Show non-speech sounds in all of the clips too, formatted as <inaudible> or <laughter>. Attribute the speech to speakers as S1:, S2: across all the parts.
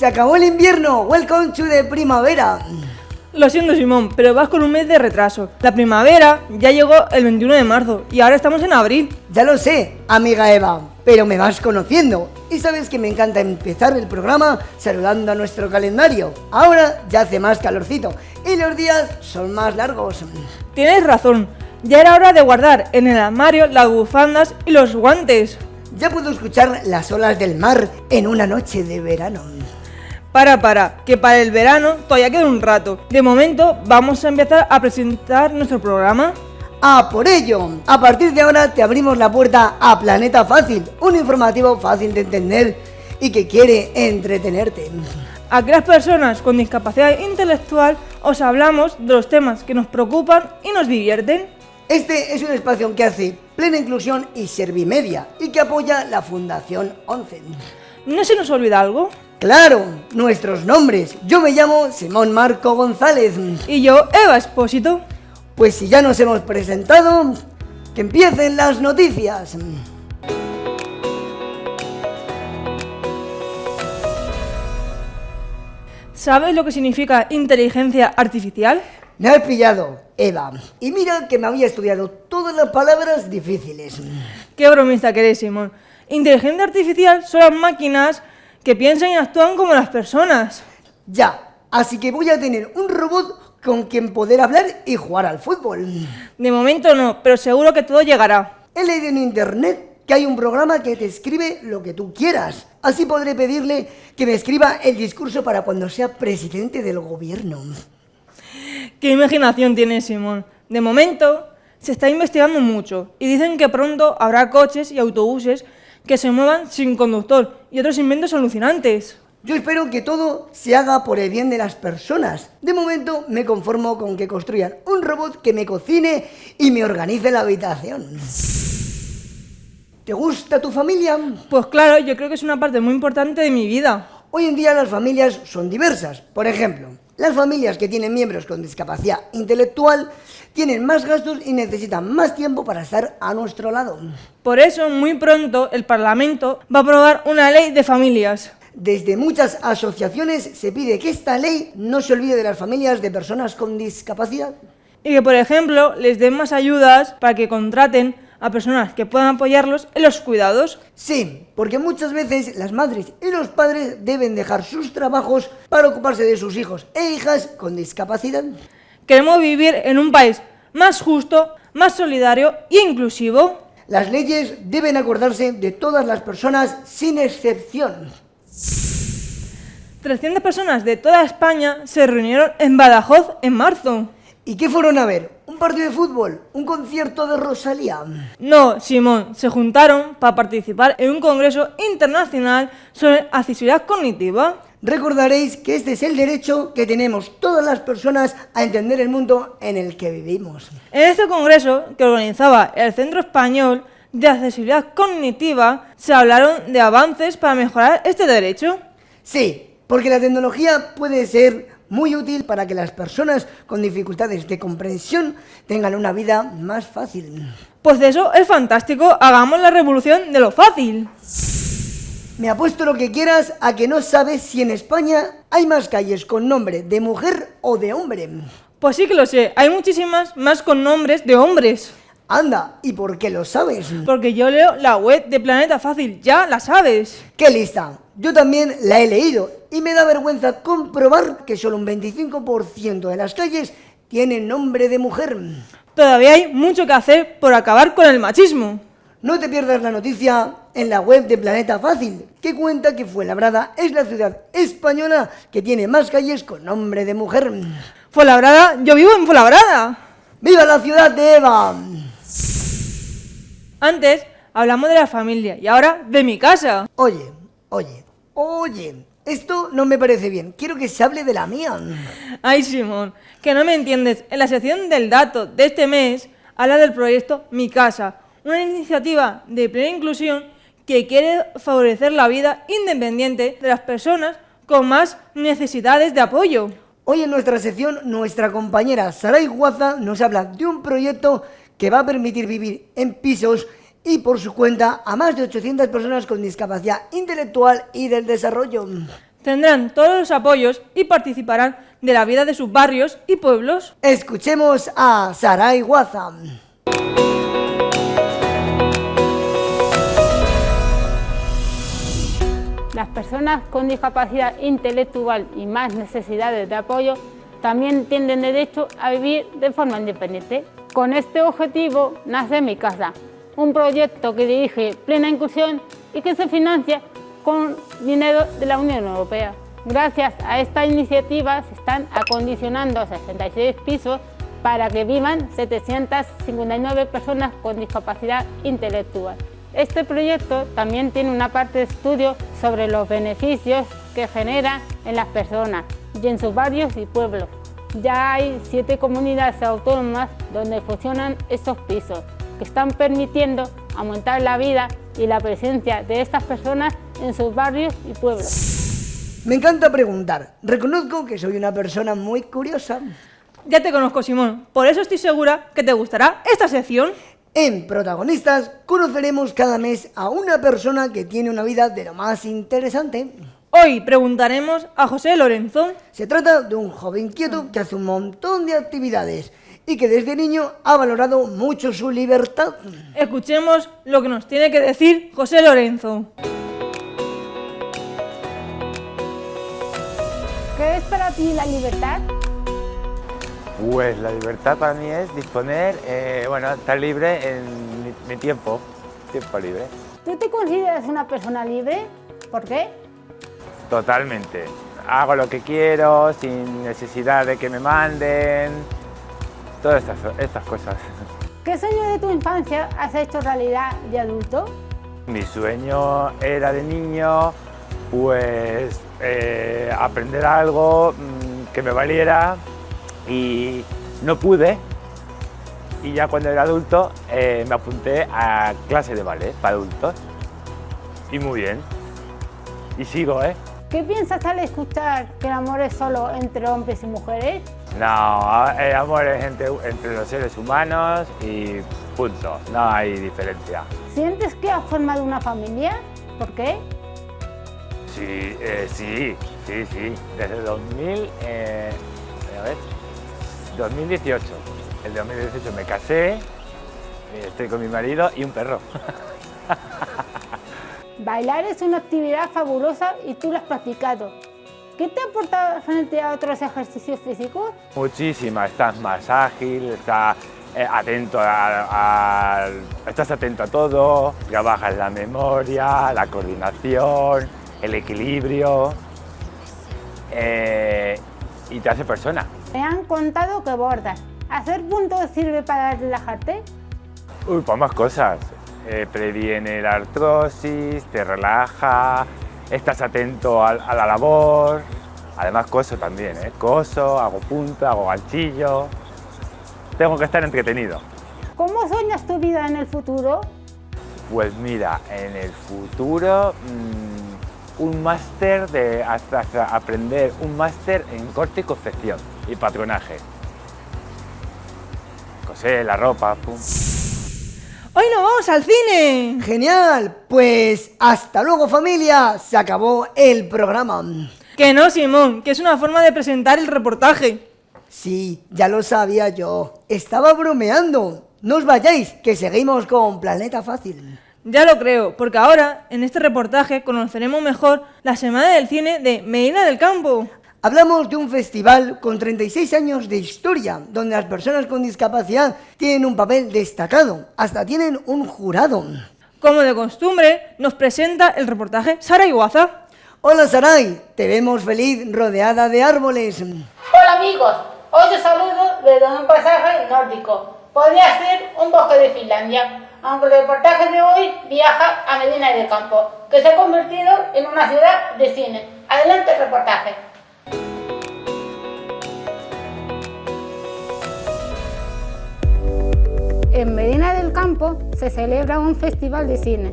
S1: Se acabó el invierno. Welcome to the primavera.
S2: Lo siento Simón, pero vas con un mes de retraso. La primavera ya llegó el 21 de marzo y ahora estamos en abril.
S1: Ya lo sé, amiga Eva, pero me vas conociendo. Y sabes que me encanta empezar el programa saludando a nuestro calendario. Ahora ya hace más calorcito y los días son más largos.
S2: Tienes razón, ya era hora de guardar en el armario las bufandas y los guantes.
S1: Ya puedo escuchar las olas del mar en una noche de verano.
S2: Para, para, que para el verano todavía queda un rato. De momento vamos a empezar a presentar nuestro programa.
S1: ¡A por ello! A partir de ahora te abrimos la puerta a Planeta Fácil, un informativo fácil de entender y que quiere entretenerte.
S2: A aquellas personas con discapacidad intelectual os hablamos de los temas que nos preocupan y nos divierten.
S1: Este es un espacio que hace plena inclusión y servimedia y que apoya la Fundación 11.
S2: ¿No se nos olvida algo?
S1: Claro, nuestros nombres. Yo me llamo Simón Marco González.
S2: Y yo, Eva Espósito.
S1: Pues si ya nos hemos presentado, que empiecen las noticias.
S2: ¿Sabes lo que significa inteligencia artificial?
S1: Me has pillado, Eva. Y mira que me había estudiado todas las palabras difíciles.
S2: Qué bromista que eres, Simón. Inteligencia artificial son las máquinas que piensan y actúan como las personas.
S1: Ya, así que voy a tener un robot con quien poder hablar y jugar al fútbol.
S2: De momento no, pero seguro que todo llegará.
S1: He leído en internet que hay un programa que te escribe lo que tú quieras. Así podré pedirle que me escriba el discurso para cuando sea presidente del gobierno.
S2: ¿Qué imaginación tiene Simón? De momento se está investigando mucho y dicen que pronto habrá coches y autobuses que se muevan sin conductor y otros inventos alucinantes.
S1: Yo espero que todo se haga por el bien de las personas. De momento me conformo con que construyan un robot que me cocine y me organice la habitación. ¿Te gusta tu familia?
S2: Pues claro, yo creo que es una parte muy importante de mi vida.
S1: Hoy en día las familias son diversas. Por ejemplo, las familias que tienen miembros con discapacidad intelectual tienen más gastos y necesitan más tiempo para estar a nuestro lado.
S2: Por eso, muy pronto, el Parlamento va a aprobar una ley de familias.
S1: Desde muchas asociaciones se pide que esta ley no se olvide de las familias de personas con discapacidad.
S2: Y que, por ejemplo, les den más ayudas para que contraten a personas que puedan apoyarlos en los cuidados.
S1: Sí, porque muchas veces las madres y los padres deben dejar sus trabajos para ocuparse de sus hijos e hijas con discapacidad.
S2: Queremos vivir en un país más justo, más solidario e inclusivo.
S1: Las leyes deben acordarse de todas las personas sin excepción.
S2: 300 personas de toda España se reunieron en Badajoz en marzo.
S1: ¿Y qué fueron a ver? ¿Un partido de fútbol? ¿Un concierto de Rosalía?
S2: No, Simón, se juntaron para participar en un congreso internacional sobre accesibilidad cognitiva.
S1: Recordaréis que este es el derecho que tenemos todas las personas a entender el mundo en el que vivimos.
S2: En este congreso, que organizaba el Centro Español de Accesibilidad Cognitiva, se hablaron de avances para mejorar este derecho.
S1: Sí, porque la tecnología puede ser muy útil para que las personas con dificultades de comprensión tengan una vida más fácil.
S2: Pues eso es fantástico, hagamos la revolución de lo fácil.
S1: Me apuesto lo que quieras a que no sabes si en España hay más calles con nombre de mujer o de hombre.
S2: Pues sí que lo sé, hay muchísimas más con nombres de hombres.
S1: Anda, ¿y por qué lo sabes?
S2: Porque yo leo la web de Planeta Fácil, ya la sabes.
S1: ¡Qué lista! Yo también la he leído y me da vergüenza comprobar que solo un 25% de las calles tienen nombre de mujer.
S2: Todavía hay mucho que hacer por acabar con el machismo.
S1: No te pierdas la noticia en la web de Planeta Fácil, que cuenta que Fuenlabrada es la ciudad española que tiene más calles con nombre de mujer.
S2: Fuenlabrada, yo vivo en Fuenlabrada.
S1: ¡Viva la ciudad de Eva!
S2: Antes hablamos de la familia y ahora de mi casa.
S1: Oye, oye, oye, esto no me parece bien. Quiero que se hable de la mía.
S2: Ay, Simón, que no me entiendes. En la sección del dato de este mes habla del proyecto Mi Casa, una iniciativa de plena inclusión que quiere favorecer la vida independiente de las personas con más necesidades de apoyo.
S1: Hoy en nuestra sección, nuestra compañera Saray Guaza nos habla de un proyecto que va a permitir vivir en pisos y por su cuenta a más de 800 personas con discapacidad intelectual y del desarrollo.
S2: Tendrán todos los apoyos y participarán de la vida de sus barrios y pueblos.
S1: Escuchemos a Sarai Wazam.
S3: Las personas con discapacidad intelectual y más necesidades de apoyo también tienen derecho a vivir de forma independiente. Con este objetivo nace Mi Casa, un proyecto que dirige Plena Inclusión y que se financia con dinero de la Unión Europea. Gracias a esta iniciativa se están acondicionando 66 pisos para que vivan 759 personas con discapacidad intelectual. Este proyecto también tiene una parte de estudio sobre los beneficios que genera en las personas y en sus barrios y pueblos. Ya hay siete comunidades autónomas donde funcionan estos pisos, que están permitiendo aumentar la vida y la presencia de estas personas en sus barrios y pueblos.
S1: Me encanta preguntar. Reconozco que soy una persona muy curiosa.
S2: Ya te conozco, Simón. Por eso estoy segura que te gustará esta sección.
S1: En Protagonistas conoceremos cada mes a una persona que tiene una vida de lo más interesante.
S2: Hoy preguntaremos a José Lorenzo.
S1: Se trata de un joven quieto que hace un montón de actividades y que desde niño ha valorado mucho su libertad.
S2: Escuchemos lo que nos tiene que decir José Lorenzo.
S3: ¿Qué es para ti la libertad?
S4: Pues la libertad para mí es disponer, eh, bueno, estar libre en mi, mi tiempo, tiempo libre.
S3: ¿Tú te consideras una persona libre? ¿Por qué?
S4: Totalmente. Hago lo que quiero, sin necesidad de que me manden, todas estas, estas cosas.
S3: ¿Qué sueño de tu infancia has hecho realidad de adulto?
S4: Mi sueño era de niño, pues eh, aprender algo mm, que me valiera y no pude. Y ya cuando era adulto eh, me apunté a clase de ballet para adultos. Y muy bien. Y sigo, ¿eh?
S3: ¿Qué piensas al escuchar que el amor es solo entre hombres y mujeres?
S4: No, el amor es entre, entre los seres humanos y punto, no hay diferencia.
S3: ¿Sientes que has formado una familia? ¿Por qué?
S4: Sí, eh, sí, sí, sí, desde 2000, eh, a ver, 2018. El 2018 me casé, eh, estoy con mi marido y un perro. <laughs>
S3: Bailar es una actividad fabulosa y tú lo has practicado. ¿Qué te ha aportado frente a otros ejercicios físicos?
S4: Muchísima, estás más ágil, estás eh, atento a, a- estás atento a todo, trabajas la memoria, la coordinación, el equilibrio eh, y te hace persona.
S3: Me han contado que bordas. ¿Hacer puntos sirve para relajarte?
S4: Uy, pues más cosas. Eh, previene la artrosis, te relaja, estás atento a, la labor. Además coso también, ¿eh? Coso, hago punta, hago ganchillo. Tengo que estar entretenido.
S3: ¿Cómo sueñas tu vida en el futuro?
S4: Pues mira, en el futuro mm, un máster de hasta, hasta aprender un máster en corte y confección y patronaje. Coser la ropa, pum.
S2: ¡Hoy nos vamos al cine!
S1: Genial, pues hasta luego familia, se acabó el programa.
S2: Que no, Simón, que es una forma de presentar el reportaje.
S1: Sí, ya lo sabía yo, estaba bromeando. No os vayáis, que seguimos con Planeta Fácil.
S2: Ya lo creo, porque ahora, en este reportaje, conoceremos mejor la Semana del Cine de Medina del Campo.
S1: Hablamos de un festival con 36 años de historia, donde las personas con discapacidad tienen un papel destacado, hasta tienen un jurado.
S2: Como de costumbre, nos presenta el reportaje Sara Iguaza.
S1: Hola Saray, te vemos feliz rodeada de árboles.
S3: Hola amigos, hoy os saludo desde un pasaje nórdico. Podría ser un bosque de Finlandia, aunque el reportaje de hoy viaja a Medina del Campo, que se ha convertido en una ciudad de cine. Adelante el reportaje. En Medina del Campo se celebra un festival de cine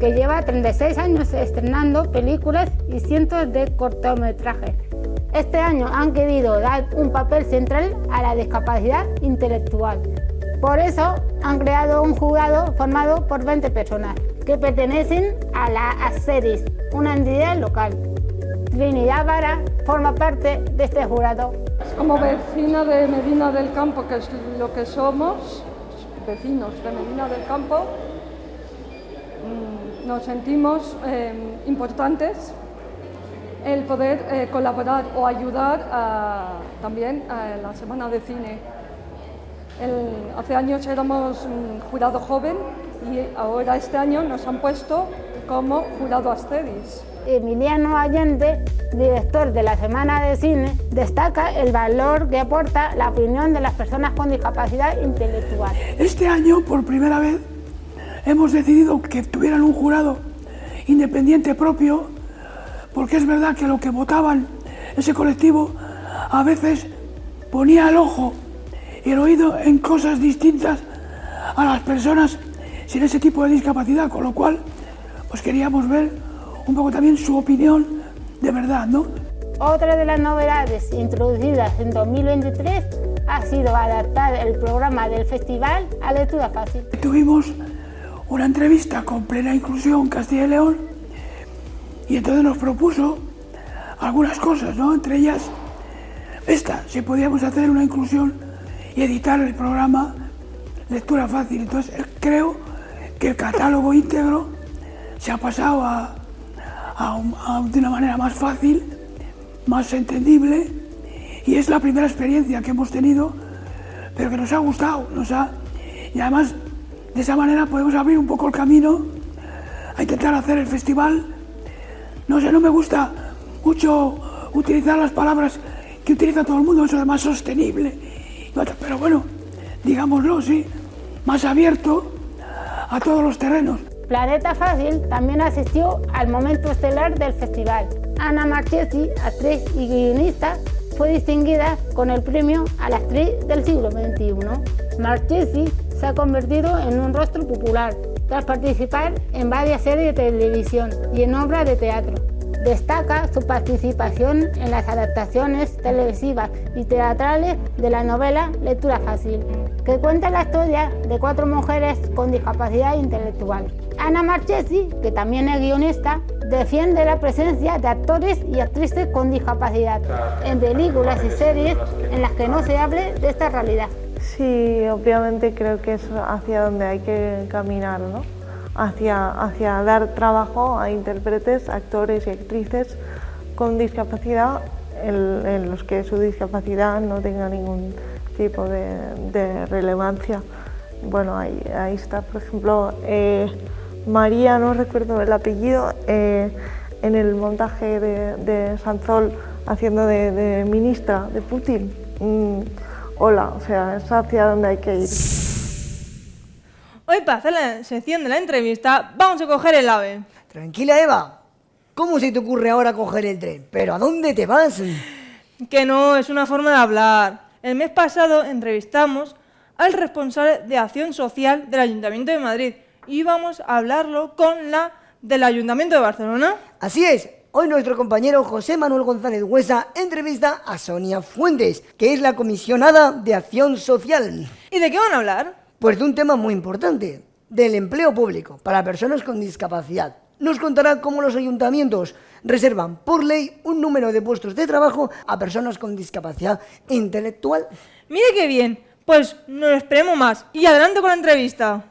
S3: que lleva 36 años estrenando películas y cientos de cortometrajes. Este año han querido dar un papel central a la discapacidad intelectual. Por eso han creado un jurado formado por 20 personas que pertenecen a la ACERIS, una entidad local. Trinidad Vara forma parte de este jurado.
S5: Como vecina de Medina del Campo, que es lo que somos, vecinos de del Campo, mm, nos sentimos eh, importantes el poder eh, colaborar o ayudar también a la Semana de Cine. Hace años éramos jurado joven y ahora este año nos han puesto como jurado Asteris.
S3: Emiliano Allende, director de la Semana de Cine, destaca el valor que aporta la opinión de las personas con discapacidad intelectual.
S6: Este año, por primera vez, hemos decidido que tuvieran un jurado independiente propio, porque es verdad que lo que votaban ese colectivo a veces ponía el ojo y el oído en cosas distintas a las personas sin ese tipo de discapacidad, con lo cual pues queríamos ver un poco también su opinión de verdad, ¿no?
S3: Otra de las novedades introducidas en 2023 ha sido adaptar el programa del festival a lectura fácil.
S6: Tuvimos una entrevista con Plena Inclusión Castilla y León y entonces nos propuso algunas cosas, ¿no? Entre ellas esta, si podíamos hacer una inclusión y editar el programa lectura fácil. Entonces creo que el catálogo íntegro se ha pasado a, de una manera más fácil, más entendible y es la primera experiencia que hemos tenido, pero que nos ha gustado, nos ha, y además de esa manera podemos abrir un poco el camino a intentar hacer el festival. No sé, no me gusta mucho utilizar las palabras que utiliza todo el mundo, eso de más sostenible, pero bueno, digámoslo, sí, más abierto a todos los terrenos.
S3: Planeta Fácil también asistió al momento estelar del festival. Ana Marchesi, actriz y guionista, fue distinguida con el premio a la actriz del siglo XXI. Marchesi se ha convertido en un rostro popular tras participar en varias series de televisión y en obras de teatro. Destaca su participación en las adaptaciones televisivas y teatrales de la novela Lectura Fácil, que cuenta la historia de cuatro mujeres con discapacidad intelectual. Ana Marchesi, que también es guionista, defiende la presencia de actores y actrices con discapacidad en películas y series en las que no se hable de esta realidad.
S7: Sí, obviamente creo que es hacia donde hay que caminar, ¿no? Hacia, hacia dar trabajo a intérpretes, actores y actrices con discapacidad en, los que su discapacidad no tenga ningún tipo de, relevancia. Bueno, ahí, ahí, está, por ejemplo, eh, María, no recuerdo el apellido, eh, en el montaje de, Sanzol haciendo de, ministra de Putin. Mm, hola, o sea, es hacia donde hay que ir.
S2: Hoy para hacer la sección de la entrevista vamos a coger el AVE.
S1: Tranquila Eva, ¿cómo se te ocurre ahora coger el tren? ¿Pero a dónde te vas?
S2: Que no, es una forma de hablar. El mes pasado entrevistamos al responsable de acción social del Ayuntamiento de Madrid y vamos a hablarlo con la del Ayuntamiento de Barcelona.
S1: Así es, Hoy nuestro compañero José Manuel González Huesa entrevista a Sonia Fuentes, que es la comisionada de Acción Social.
S2: ¿Y de qué van a hablar?
S1: Pues de un tema muy importante, del empleo público para personas con discapacidad. Nos contará cómo los ayuntamientos reservan por ley un número de puestos de trabajo a personas con discapacidad intelectual.
S2: Mire qué bien, pues no lo esperemos más y adelante con la entrevista.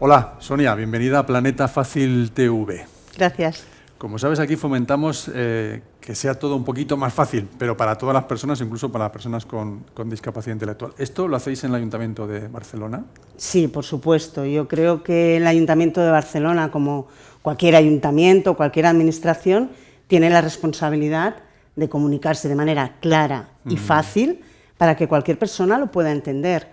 S8: Hola, Sonia, bienvenida a Planeta Fácil TV.
S9: Gracias.
S8: Como sabes, aquí fomentamos eh, que sea todo un poquito más fácil, pero para todas las personas, incluso para las personas con, discapacidad intelectual. ¿Esto lo hacéis en el Ayuntamiento de Barcelona?
S9: Sí, por supuesto. Yo creo que el Ayuntamiento de Barcelona, como cualquier ayuntamiento, cualquier administración, tiene la responsabilidad de comunicarse de manera clara y fácil para que cualquier persona lo pueda entender.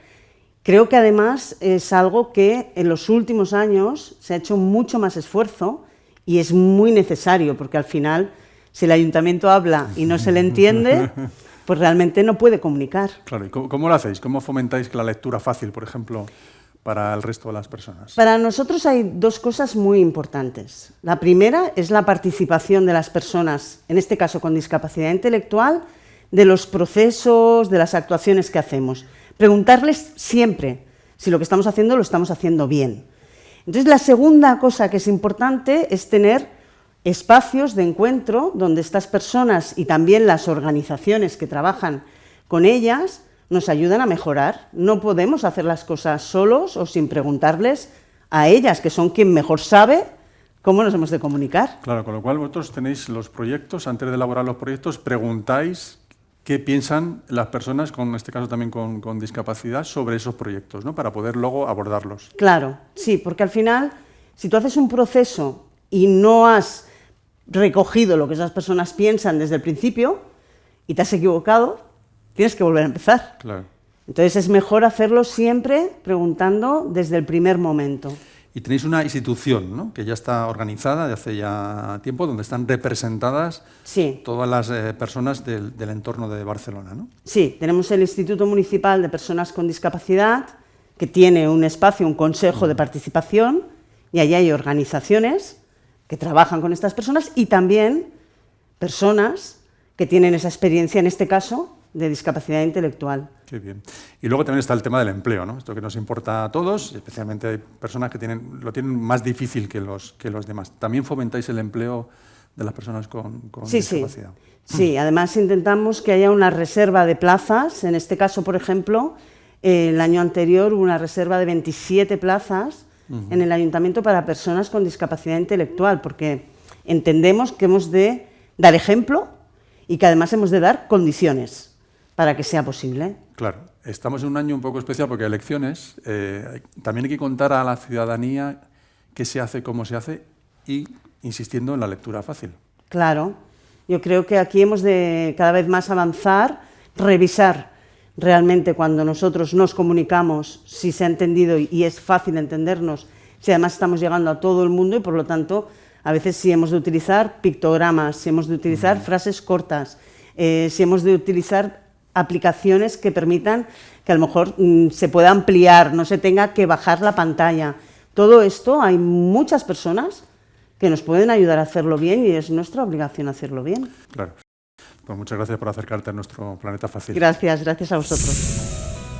S9: Creo que además es algo que en los últimos años se ha hecho mucho más esfuerzo y es muy necesario, porque al final, si el ayuntamiento habla y no se le entiende, <laughs> pues realmente no puede comunicar.
S8: Claro, ¿y cómo, lo hacéis? ¿Cómo fomentáis la lectura fácil, por ejemplo, para el resto de las personas?
S9: Para nosotros hay dos cosas muy importantes. La primera es la participación de las personas, en este caso con discapacidad intelectual, de los procesos, de las actuaciones que hacemos. Preguntarles siempre si lo que estamos haciendo lo estamos haciendo bien. Entonces, la segunda cosa que es importante es tener espacios de encuentro donde estas personas y también las organizaciones que trabajan con ellas nos ayudan a mejorar. No podemos hacer las cosas solos o sin preguntarles a ellas, que son quien mejor sabe cómo nos hemos de comunicar.
S8: Claro, con lo cual vosotros tenéis los proyectos, antes de elaborar los proyectos, preguntáis qué piensan las personas, con en este caso también con, discapacidad, sobre esos proyectos, ¿no? para poder luego abordarlos.
S9: Claro, sí, porque al final, si tú haces un proceso y no has recogido lo que esas personas piensan desde el principio y te has equivocado, tienes que volver a empezar.
S8: Claro.
S9: Entonces es mejor hacerlo siempre preguntando desde el primer momento.
S8: Y tenéis una institución ¿no? que ya está organizada de hace ya tiempo, donde están representadas todas las eh, personas del, entorno de Barcelona. ¿no?
S9: Sí, tenemos el Instituto Municipal de Personas con Discapacidad, que tiene un espacio, un consejo de participación, y allí hay organizaciones que trabajan con estas personas y también personas que tienen esa experiencia, en este caso, de discapacidad intelectual.
S8: Qué bien. Y luego también está el tema del empleo, ¿no? Esto que nos importa a todos, especialmente hay personas que tienen, lo tienen más difícil que los, que los demás. ¿También fomentáis el empleo de las personas con, discapacidad?
S9: Sí. sí, además intentamos que haya una reserva de plazas. En este caso, por ejemplo, el año anterior hubo una reserva de 27 plazas en el ayuntamiento para personas con discapacidad intelectual, porque entendemos que hemos de dar ejemplo y que además hemos de dar condiciones para que sea posible.
S8: Claro, estamos en un año un poco especial porque hay elecciones. Eh, también hay que contar a la ciudadanía qué se hace, cómo se hace y insistiendo en la lectura fácil.
S9: Claro, yo creo que aquí hemos de cada vez más avanzar, revisar realmente cuando nosotros nos comunicamos, si se ha entendido y es fácil entendernos, si además estamos llegando a todo el mundo y por lo tanto a veces si hemos de utilizar pictogramas, si hemos de utilizar frases cortas, eh, si hemos de utilizar aplicaciones que permitan que a lo mejor mm, se pueda ampliar, no se tenga que bajar la pantalla. Todo esto hay muchas personas que nos pueden ayudar a hacerlo bien y es nuestra obligación hacerlo bien.
S8: Claro. Pues muchas gracias por acercarte a nuestro planeta fácil.
S9: Gracias, gracias a vosotros.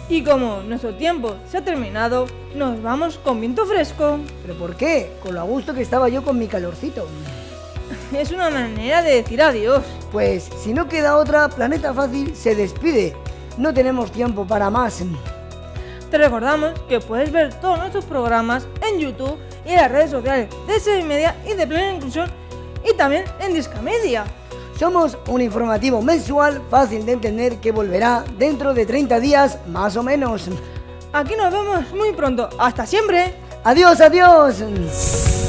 S2: Y como nuestro tiempo se ha terminado, nos vamos con viento fresco.
S1: ¿Pero por qué? Con lo a gusto que estaba yo con mi calorcito. <laughs>
S2: Es una manera de decir adiós.
S1: Pues si no queda otra, Planeta Fácil se despide. No tenemos tiempo para más.
S2: Te recordamos que puedes ver todos nuestros programas en YouTube y en las redes sociales de Seis Media y de Plena Inclusión y también en Discamedia.
S1: Somos un informativo mensual fácil de entender que volverá dentro de 30 días más o menos.
S2: Aquí nos vemos muy pronto. ¡Hasta siempre!
S1: ¡Adiós, adiós!